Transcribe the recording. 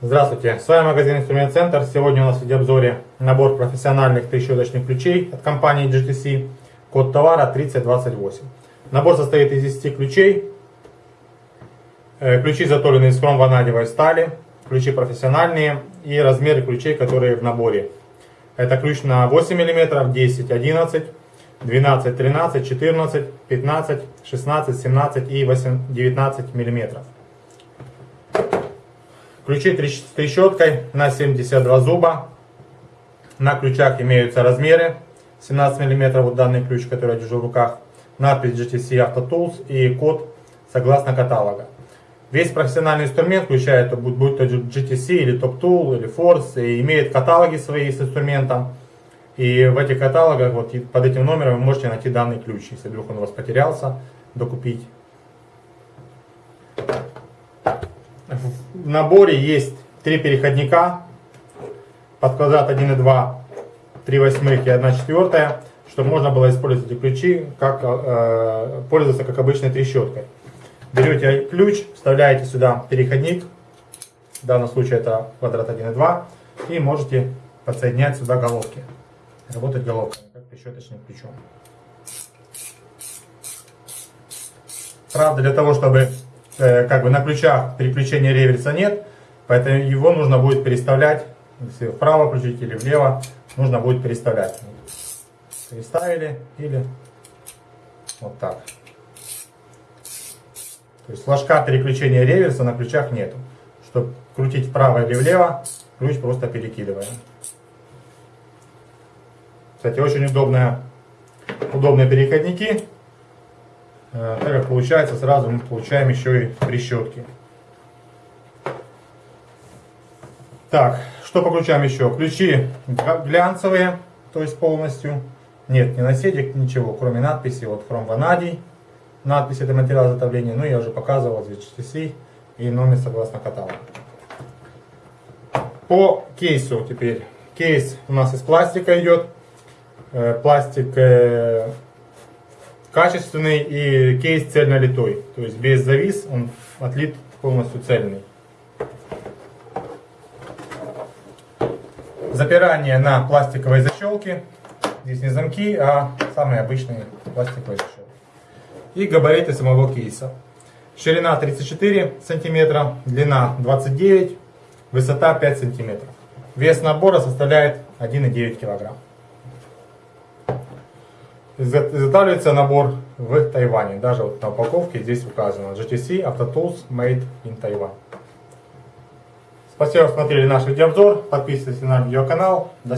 Здравствуйте, с вами магазин Инструмент Центр. Сегодня у нас в видеообзоре набор профессиональных трещоточных ключей от компании GTC. Код товара 3028. Набор состоит из 10 ключей. Э, ключи заторены из хромванадевой стали. Ключи профессиональные и размеры ключей, которые в наборе. Это ключ на 8 мм, 10, 11, 12, 13, 14, 15, 16, 17 и 8, 19 миллиметров. Ключи с трещоткой на 72 зуба. На ключах имеются размеры. 17 мм вот данный ключ, который я держу в руках. Надпись GTC Auto Tools и код согласно каталога. Весь профессиональный инструмент, включая это будь то GTC или Top Tool или Force, и имеет каталоги свои с инструментом. И в этих каталогах, вот под этим номером вы можете найти данный ключ, если вдруг он у вас потерялся, докупить. В наборе есть три переходника под квадрат 1,2, 3 восьмых и 1 четвертая, чтобы можно было использовать эти ключи, как, э, пользоваться как обычной трещоткой. Берете ключ, вставляете сюда переходник, в данном случае это квадрат 1,2, и можете подсоединять сюда головки. Работать головками, как трещоточным ключом. Правда, для того, чтобы как бы на ключах переключения реверса нет, поэтому его нужно будет переставлять, если вправо включить или влево, нужно будет переставлять. Переставили или вот так. То есть флажка переключения реверса на ключах нету. Чтобы крутить вправо или влево, ключ просто перекидываем. Кстати, очень удобная, удобные переходники. Э, так как получается сразу мы получаем еще и трещотки. Так, что по ключам еще? Ключи глянцевые, то есть полностью. Нет, не наседик, ничего, кроме надписи, вот хром ванадий. Надпись это материал изготовления, ну я уже показывал здесь HTC и номер согласно каталогу. По кейсу теперь. Кейс у нас из пластика идет. Э, пластик э, качественный и кейс цельно литой. То есть без завис он отлит полностью цельный. Запирание на пластиковой защелке. Здесь не замки, а самые обычные пластиковые защелки. И габариты самого кейса. Ширина 34 сантиметра, длина 29, высота 5 сантиметров. Вес набора составляет 1,9 килограмм. Изготавливается набор в Тайване. Даже вот на упаковке здесь указано GTC Auto Tools Made in Taiwan. Спасибо, что смотрели наш видеообзор. Подписывайтесь на наш видеоканал. До